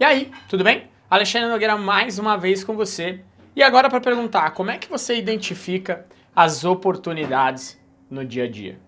E aí, tudo bem? Alexandre Nogueira mais uma vez com você. E agora para perguntar, como é que você identifica as oportunidades no dia a dia?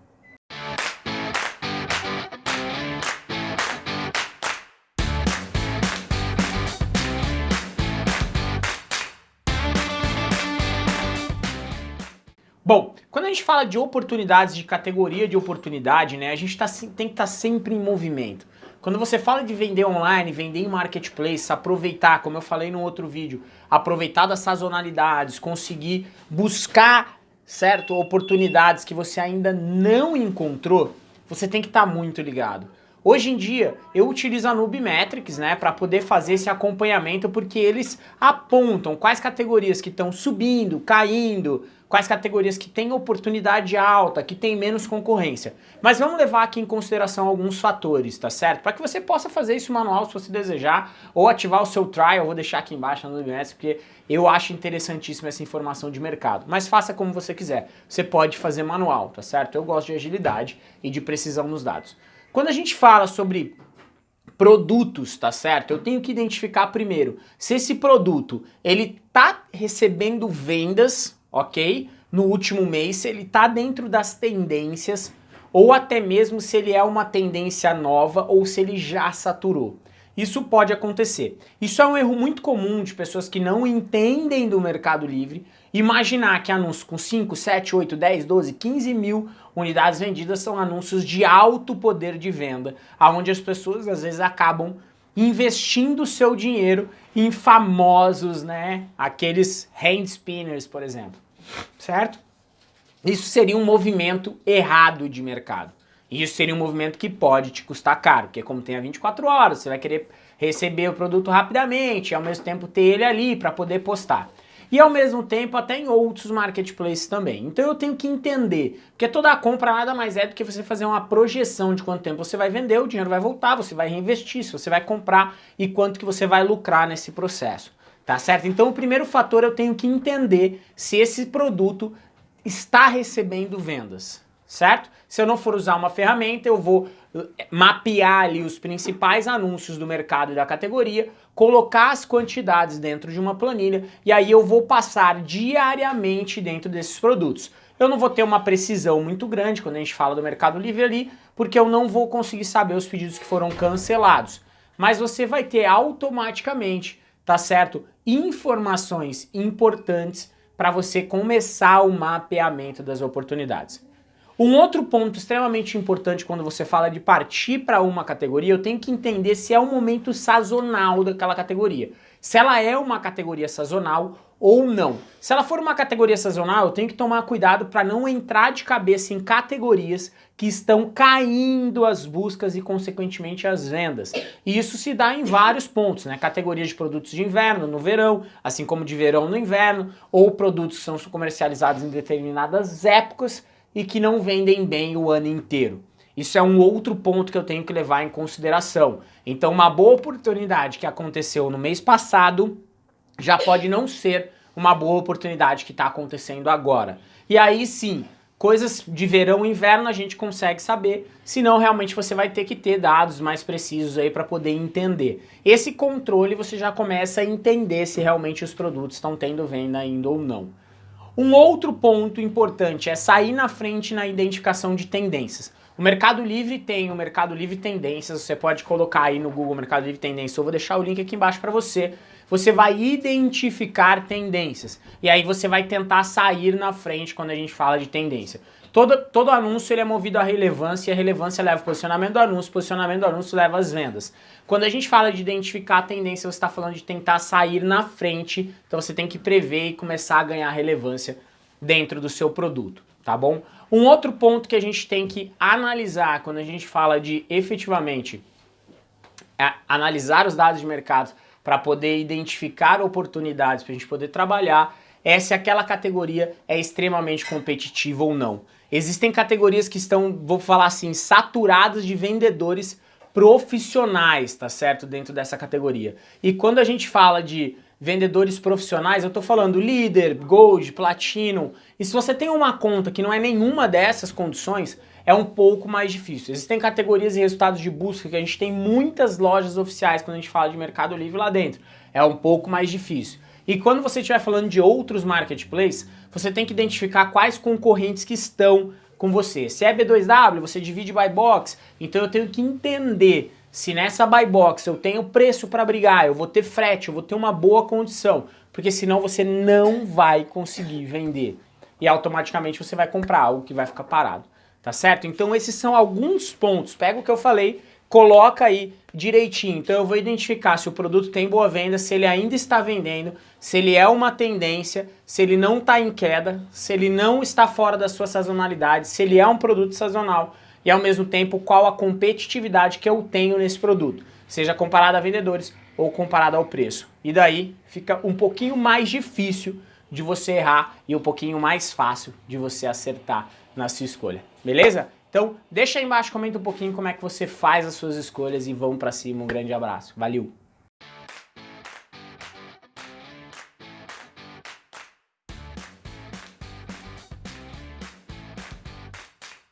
Bom, quando a gente fala de oportunidades, de categoria de oportunidade, né, a gente tá, tem que estar tá sempre em movimento. Quando você fala de vender online, vender em marketplace, aproveitar, como eu falei no outro vídeo, aproveitar das sazonalidades, conseguir buscar, certo, oportunidades que você ainda não encontrou, você tem que estar tá muito ligado. Hoje em dia, eu utilizo a Nubimetrics, né, para poder fazer esse acompanhamento, porque eles apontam quais categorias que estão subindo, caindo, quais categorias que têm oportunidade alta, que tem menos concorrência. Mas vamos levar aqui em consideração alguns fatores, tá certo? Para que você possa fazer isso manual se você desejar, ou ativar o seu trial, vou deixar aqui embaixo no MS, porque eu acho interessantíssima essa informação de mercado. Mas faça como você quiser, você pode fazer manual, tá certo? Eu gosto de agilidade e de precisão nos dados. Quando a gente fala sobre produtos, tá certo? Eu tenho que identificar primeiro se esse produto ele tá recebendo vendas ok? No último mês, se ele está dentro das tendências, ou até mesmo se ele é uma tendência nova ou se ele já saturou. Isso pode acontecer. Isso é um erro muito comum de pessoas que não entendem do Mercado Livre, imaginar que anúncios com 5, 7, 8, 10, 12, 15 mil unidades vendidas são anúncios de alto poder de venda, aonde as pessoas às vezes acabam investindo seu dinheiro em famosos, né, aqueles hand spinners, por exemplo, certo? Isso seria um movimento errado de mercado. Isso seria um movimento que pode te custar caro, porque como tem a 24 horas, você vai querer receber o produto rapidamente, e ao mesmo tempo ter ele ali para poder postar e ao mesmo tempo até em outros marketplaces também. Então eu tenho que entender, porque toda a compra nada mais é do que você fazer uma projeção de quanto tempo você vai vender, o dinheiro vai voltar, você vai reinvestir, se você vai comprar e quanto que você vai lucrar nesse processo. Tá certo? Então o primeiro fator eu tenho que entender se esse produto está recebendo vendas, certo? Se eu não for usar uma ferramenta, eu vou eh, mapear ali os principais anúncios do mercado e da categoria, colocar as quantidades dentro de uma planilha e aí eu vou passar diariamente dentro desses produtos. Eu não vou ter uma precisão muito grande quando a gente fala do Mercado Livre ali, porque eu não vou conseguir saber os pedidos que foram cancelados. Mas você vai ter automaticamente, tá certo, informações importantes para você começar o mapeamento das oportunidades. Um outro ponto extremamente importante quando você fala de partir para uma categoria, eu tenho que entender se é um momento sazonal daquela categoria. Se ela é uma categoria sazonal ou não. Se ela for uma categoria sazonal, eu tenho que tomar cuidado para não entrar de cabeça em categorias que estão caindo as buscas e, consequentemente, as vendas. E isso se dá em vários pontos, né? Categorias de produtos de inverno no verão, assim como de verão no inverno, ou produtos que são comercializados em determinadas épocas e que não vendem bem o ano inteiro. Isso é um outro ponto que eu tenho que levar em consideração. Então uma boa oportunidade que aconteceu no mês passado já pode não ser uma boa oportunidade que está acontecendo agora. E aí sim, coisas de verão e inverno a gente consegue saber, senão realmente você vai ter que ter dados mais precisos aí para poder entender. Esse controle você já começa a entender se realmente os produtos estão tendo venda ainda ou não. Um outro ponto importante é sair na frente na identificação de tendências. O Mercado Livre tem o Mercado Livre Tendências, você pode colocar aí no Google Mercado Livre Tendências, eu vou deixar o link aqui embaixo para você. Você vai identificar tendências e aí você vai tentar sair na frente quando a gente fala de tendência. Todo, todo anúncio ele é movido à relevância e a relevância leva o posicionamento do anúncio, posicionamento do anúncio leva as vendas. Quando a gente fala de identificar a tendência, você está falando de tentar sair na frente, então você tem que prever e começar a ganhar relevância dentro do seu produto, tá bom? Um outro ponto que a gente tem que analisar quando a gente fala de efetivamente é, analisar os dados de mercado para poder identificar oportunidades para a gente poder trabalhar é se aquela categoria é extremamente competitiva ou não. Existem categorias que estão, vou falar assim, saturadas de vendedores profissionais, tá certo? Dentro dessa categoria. E quando a gente fala de vendedores profissionais, eu estou falando líder, gold, platinum. E se você tem uma conta que não é nenhuma dessas condições, é um pouco mais difícil. Existem categorias e resultados de busca que a gente tem muitas lojas oficiais quando a gente fala de Mercado Livre lá dentro. É um pouco mais difícil. E quando você estiver falando de outros marketplaces, você tem que identificar quais concorrentes que estão com você. Se é B2W, você divide by box, então eu tenho que entender se nessa buy box eu tenho preço para brigar, eu vou ter frete, eu vou ter uma boa condição, porque senão você não vai conseguir vender. E automaticamente você vai comprar algo que vai ficar parado, tá certo? Então esses são alguns pontos. Pega o que eu falei, coloca aí direitinho. Então eu vou identificar se o produto tem boa venda, se ele ainda está vendendo, se ele é uma tendência, se ele não está em queda, se ele não está fora da sua sazonalidade, se ele é um produto sazonal e ao mesmo tempo qual a competitividade que eu tenho nesse produto, seja comparado a vendedores ou comparado ao preço. E daí fica um pouquinho mais difícil de você errar e um pouquinho mais fácil de você acertar na sua escolha. Beleza? Então deixa aí embaixo, comenta um pouquinho como é que você faz as suas escolhas e vamos pra cima. Um grande abraço. Valeu!